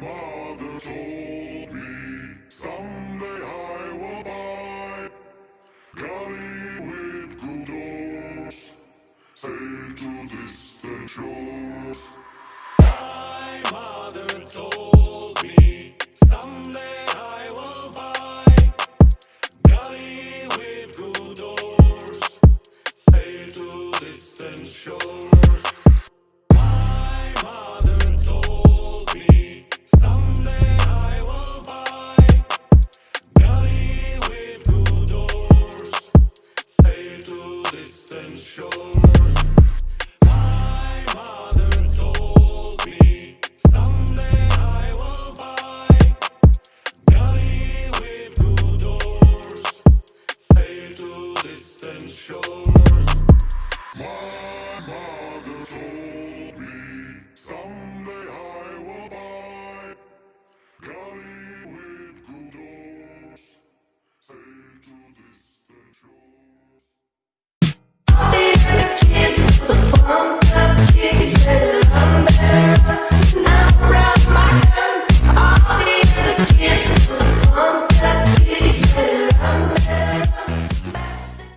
mother told me someday I will buy galley with good oars, sail to distant shores. My mother told me someday I will buy with good oars, sail to distant shores. and shores.